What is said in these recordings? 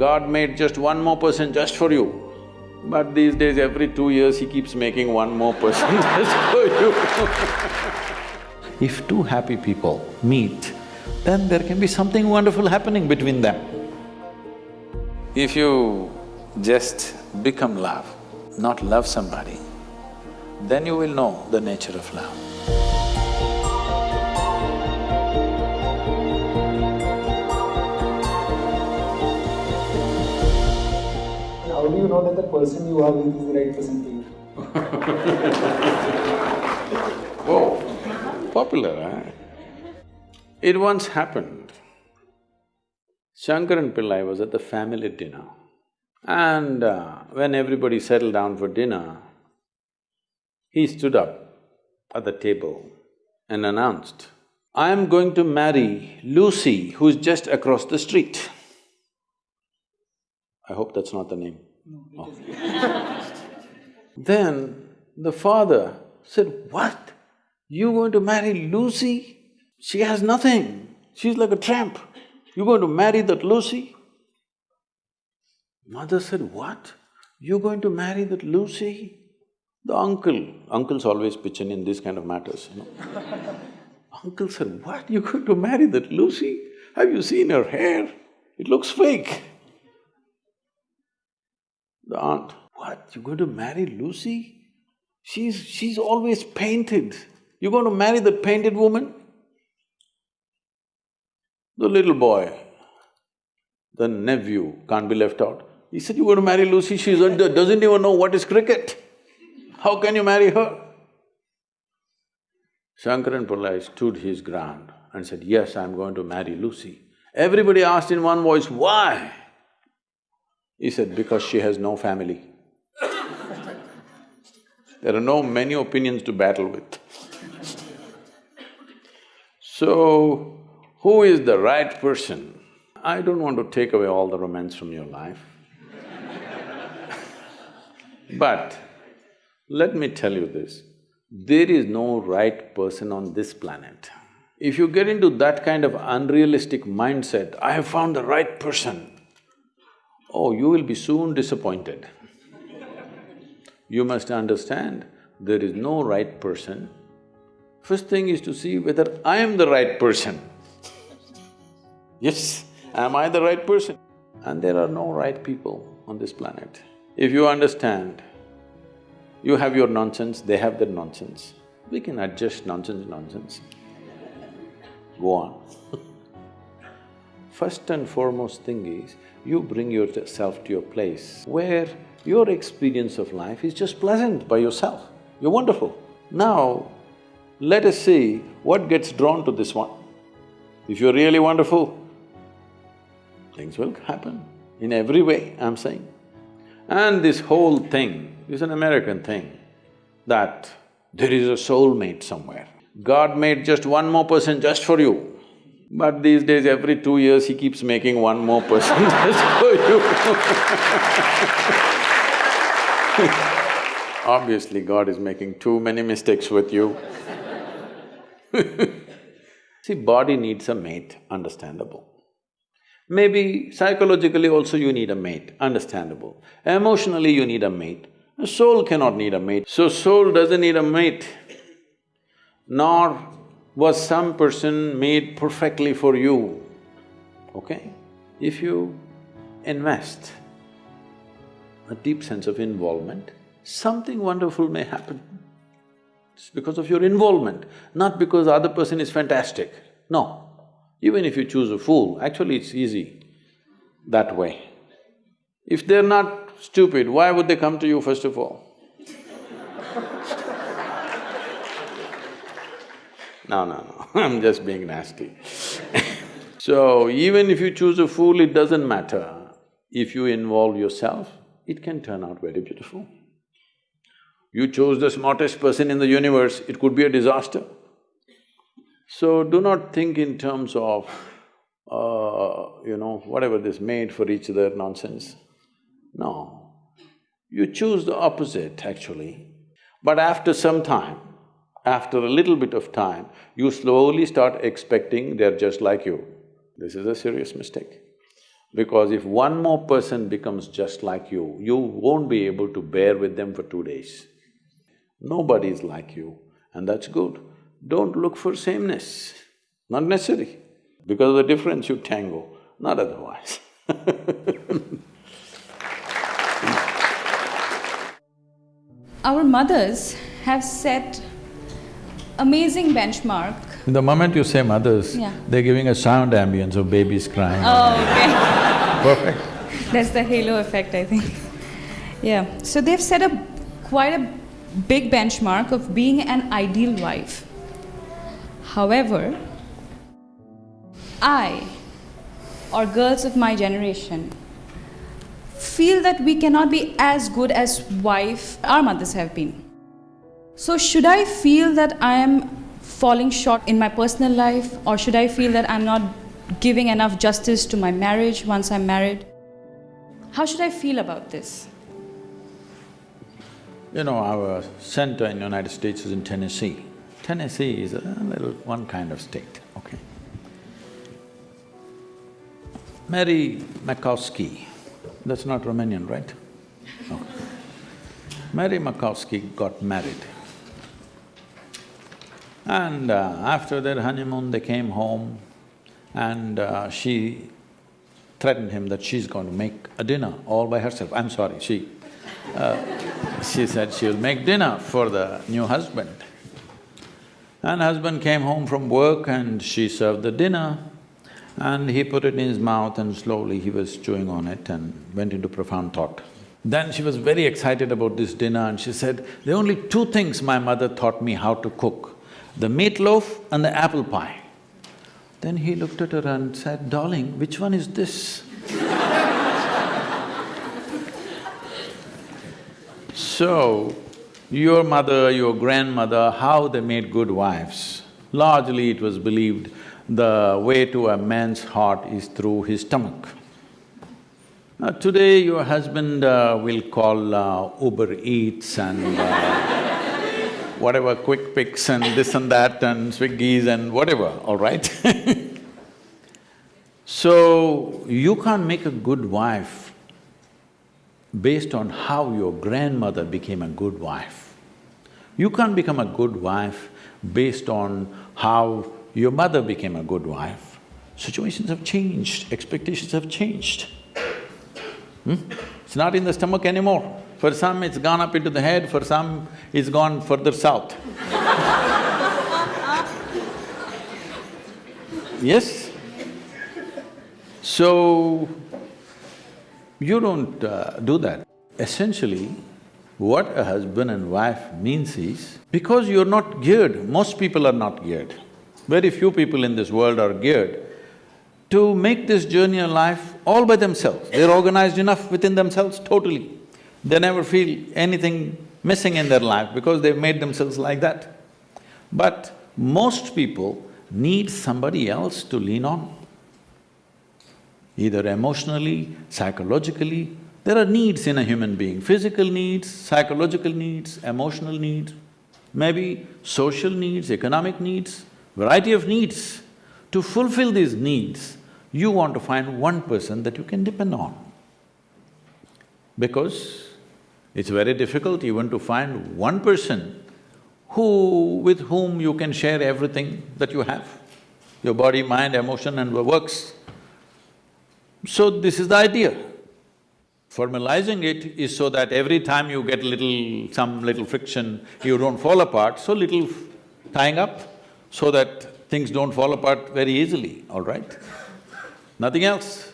God made just one more person just for you. But these days, every two years, he keeps making one more person just for you If two happy people meet, then there can be something wonderful happening between them. If you just become love, not love somebody, then you will know the nature of love. Know that the person you are with is the right person for you? Whoa, popular, eh? It once happened. Shankaran Pillai was at the family dinner and uh, when everybody settled down for dinner, he stood up at the table and announced, I am going to marry Lucy who's just across the street. I hope that's not the name. No, oh. Then the father said, What? You going to marry Lucy? She has nothing, she's like a tramp. You going to marry that Lucy? Mother said, What? You going to marry that Lucy? The uncle, uncles always pitch in in these kind of matters, you know. uncle said, What? You going to marry that Lucy? Have you seen her hair? It looks fake. The aunt, what, you're going to marry Lucy? She's… she's always painted. You're going to marry the painted woman? The little boy, the nephew can't be left out. He said, you're going to marry Lucy, she doesn't even know what is cricket. How can you marry her? Shankaran Pillai stood his ground and said, yes, I'm going to marry Lucy. Everybody asked in one voice, why? He said, because she has no family. there are no many opinions to battle with. so, who is the right person? I don't want to take away all the romance from your life. but let me tell you this, there is no right person on this planet. If you get into that kind of unrealistic mindset, I have found the right person, oh, you will be soon disappointed. you must understand, there is no right person. First thing is to see whether I am the right person. Yes, am I the right person? And there are no right people on this planet. If you understand, you have your nonsense, they have their nonsense, we can adjust nonsense, nonsense. Go on. First and foremost thing is, you bring yourself to your place where your experience of life is just pleasant by yourself. You're wonderful. Now, let us see what gets drawn to this one. If you're really wonderful, things will happen in every way, I'm saying. And this whole thing is an American thing, that there is a soulmate somewhere. God made just one more person just for you, but these days every two years he keeps making one more person for you Obviously, God is making too many mistakes with you See, body needs a mate, understandable. Maybe psychologically also you need a mate, understandable. Emotionally you need a mate. A soul cannot need a mate. So soul doesn't need a mate. Nor was some person made perfectly for you, okay? If you invest a deep sense of involvement, something wonderful may happen. It's because of your involvement, not because the other person is fantastic. No. Even if you choose a fool, actually it's easy that way. If they're not stupid, why would they come to you first of all? No, no, no, I'm just being nasty So, even if you choose a fool, it doesn't matter. If you involve yourself, it can turn out very beautiful. You chose the smartest person in the universe, it could be a disaster. So do not think in terms of, uh, you know, whatever this made for each other nonsense. No. You choose the opposite actually, but after some time, after a little bit of time, you slowly start expecting they're just like you. This is a serious mistake. Because if one more person becomes just like you, you won't be able to bear with them for two days. Nobody is like you, and that's good. Don't look for sameness, not necessary. Because of the difference you tango, not otherwise Our mothers have set amazing benchmark. The moment you say mothers, Yeah. they're giving a sound ambience of babies crying. Oh, okay. Perfect. That's the halo effect, I think. Yeah. So they've set a quite a big benchmark of being an ideal wife. However, I, or girls of my generation, feel that we cannot be as good as wife our mothers have been. So should I feel that I am falling short in my personal life or should I feel that I'm not giving enough justice to my marriage once I'm married? How should I feel about this? You know, our center in the United States is in Tennessee. Tennessee is a little one kind of state, okay? Mary Makowski, that's not Romanian, right? No. Mary Makowski got married. And uh, after their honeymoon, they came home and uh, she threatened him that she's going to make a dinner all by herself. I'm sorry, she… Uh, she said she'll make dinner for the new husband. And husband came home from work and she served the dinner and he put it in his mouth and slowly he was chewing on it and went into profound thought. Then she was very excited about this dinner and she said, there are only two things my mother taught me how to cook, the meatloaf and the apple pie. Then he looked at her and said, darling, which one is this? So, your mother, your grandmother, how they made good wives? Largely it was believed the way to a man's heart is through his stomach. Now today your husband uh, will call uh, Uber Eats and uh, whatever quick picks and this and that and Swiggies and whatever, all right? so, you can't make a good wife based on how your grandmother became a good wife. You can't become a good wife based on how your mother became a good wife. Situations have changed, expectations have changed. Hmm? It's not in the stomach anymore. For some, it's gone up into the head, for some, it's gone further south. yes? So, you don't uh, do that. Essentially, what a husband and wife means is, because you're not geared, most people are not geared. Very few people in this world are geared to make this journey of life all by themselves. They're organized enough within themselves totally. They never feel anything missing in their life because they've made themselves like that. But most people need somebody else to lean on. Either emotionally, psychologically, there are needs in a human being, physical needs, psychological needs, emotional needs, maybe social needs, economic needs, variety of needs. To fulfill these needs, you want to find one person that you can depend on. Because it's very difficult even to find one person who… with whom you can share everything that you have, your body, mind, emotion and works. So this is the idea. Formalizing it is so that every time you get little… some little friction, you don't fall apart, so little tying up so that things don't fall apart very easily, all right? Nothing else.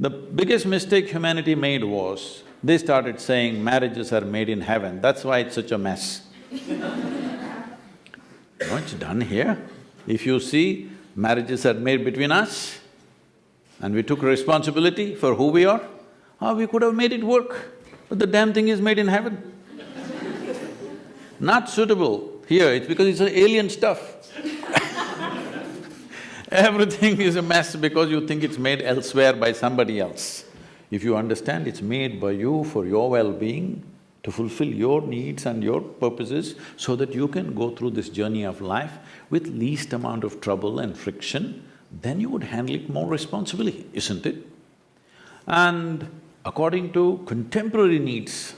The biggest mistake humanity made was, they started saying marriages are made in heaven, that's why it's such a mess. it's done here. If you see, marriages are made between us and we took responsibility for who we are, ah, we could have made it work, but the damn thing is made in heaven. Not suitable here, it's because it's alien stuff. Everything is a mess because you think it's made elsewhere by somebody else. If you understand it's made by you for your well-being, to fulfill your needs and your purposes so that you can go through this journey of life with least amount of trouble and friction, then you would handle it more responsibly, isn't it? And according to contemporary needs,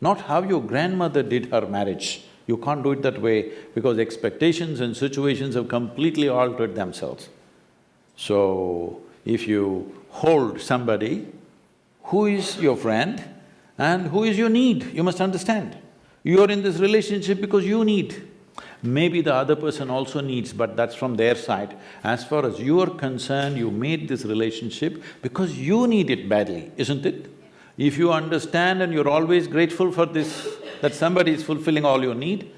not how your grandmother did her marriage, you can't do it that way because expectations and situations have completely altered themselves. So, if you hold somebody who is your friend and who is your need, you must understand. You are in this relationship because you need. Maybe the other person also needs, but that's from their side. As far as you are concerned, you made this relationship because you need it badly, isn't it? If you understand and you're always grateful for this, that somebody is fulfilling all your need,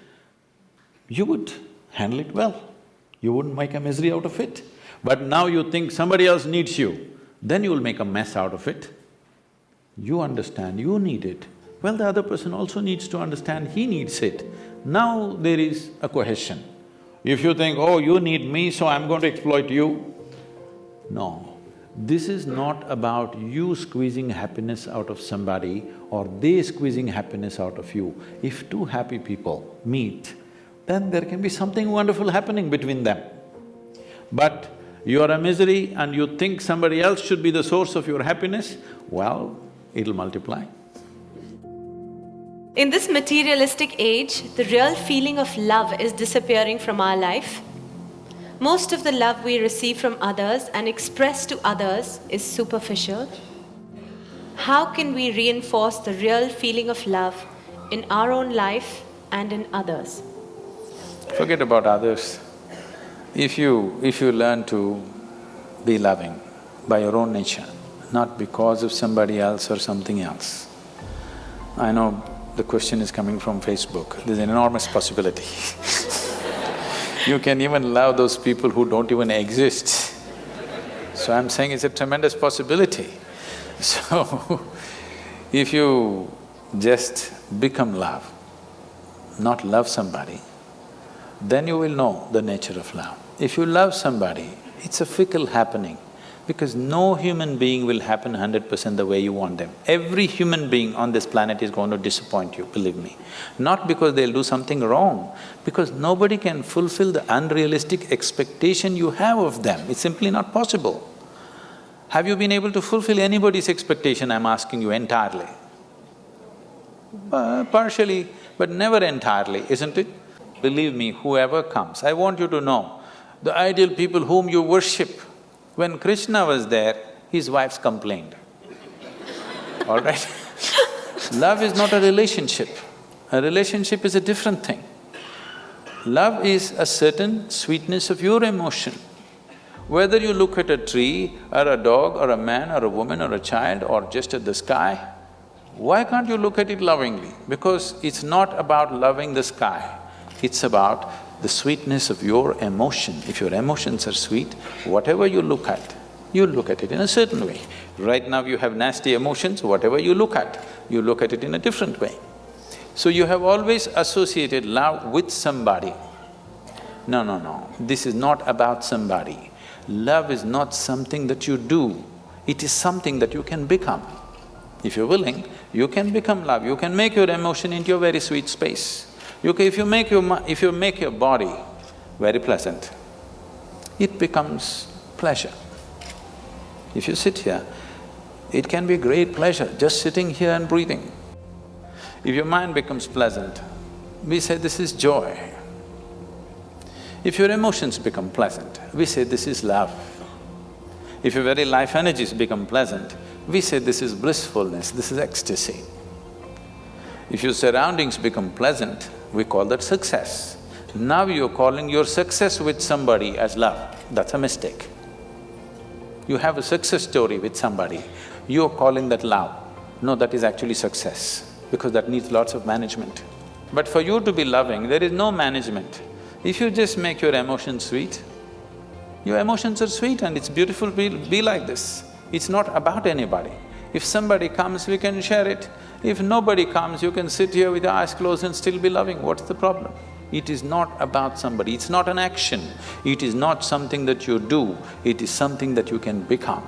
you would handle it well. You wouldn't make a misery out of it. But now you think somebody else needs you, then you will make a mess out of it. You understand, you need it. Well, the other person also needs to understand he needs it. Now there is a cohesion. If you think, oh, you need me, so I'm going to exploit you, no. This is not about you squeezing happiness out of somebody or they squeezing happiness out of you. If two happy people meet, then there can be something wonderful happening between them. But you are a misery and you think somebody else should be the source of your happiness, well, it'll multiply. In this materialistic age, the real feeling of love is disappearing from our life. Most of the love we receive from others and express to others is superficial. How can we reinforce the real feeling of love in our own life and in others? Forget about others. If you… if you learn to be loving by your own nature, not because of somebody else or something else. I know the question is coming from Facebook, there's an enormous possibility You can even love those people who don't even exist. So I'm saying it's a tremendous possibility. So, if you just become love, not love somebody, then you will know the nature of love. If you love somebody, it's a fickle happening because no human being will happen hundred percent the way you want them. Every human being on this planet is going to disappoint you, believe me. Not because they'll do something wrong, because nobody can fulfill the unrealistic expectation you have of them, it's simply not possible. Have you been able to fulfill anybody's expectation, I'm asking you entirely? Uh, partially, but never entirely, isn't it? Believe me, whoever comes, I want you to know, the ideal people whom you worship, when Krishna was there, his wives complained, all right? Love is not a relationship. A relationship is a different thing. Love is a certain sweetness of your emotion. Whether you look at a tree or a dog or a man or a woman or a child or just at the sky, why can't you look at it lovingly? Because it's not about loving the sky, it's about the sweetness of your emotion. If your emotions are sweet, whatever you look at, you look at it in a certain way. Right now you have nasty emotions, whatever you look at, you look at it in a different way. So you have always associated love with somebody. No, no, no, this is not about somebody. Love is not something that you do, it is something that you can become. If you're willing, you can become love, you can make your emotion into a very sweet space. You can, if you make your… if you make your body very pleasant, it becomes pleasure. If you sit here, it can be great pleasure just sitting here and breathing. If your mind becomes pleasant, we say this is joy. If your emotions become pleasant, we say this is love. If your very life energies become pleasant, we say this is blissfulness, this is ecstasy. If your surroundings become pleasant, we call that success. Now you're calling your success with somebody as love, that's a mistake. You have a success story with somebody, you're calling that love. No, that is actually success, because that needs lots of management. But for you to be loving, there is no management. If you just make your emotions sweet, your emotions are sweet and it's beautiful be, be like this. It's not about anybody. If somebody comes, we can share it. If nobody comes, you can sit here with your eyes closed and still be loving, what's the problem? It is not about somebody, it's not an action, it is not something that you do, it is something that you can become.